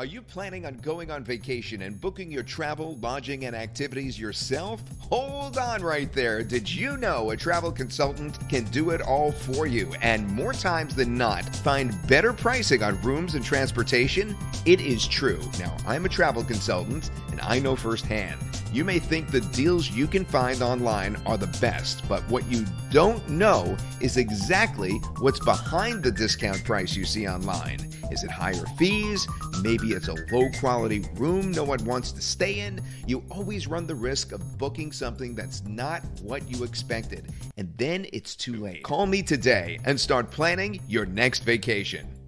Are you planning on going on vacation and booking your travel, lodging, and activities yourself? Hold on right there. Did you know a travel consultant can do it all for you and more times than not find better pricing on rooms and transportation? It is true. Now, I'm a travel consultant and I know firsthand. You may think the deals you can find online are the best, but what you don't know is exactly what's behind the discount price you see online. Is it higher fees? Maybe it's a low quality room no one wants to stay in. You always run the risk of booking something that's not what you expected, and then it's too late. Call me today and start planning your next vacation.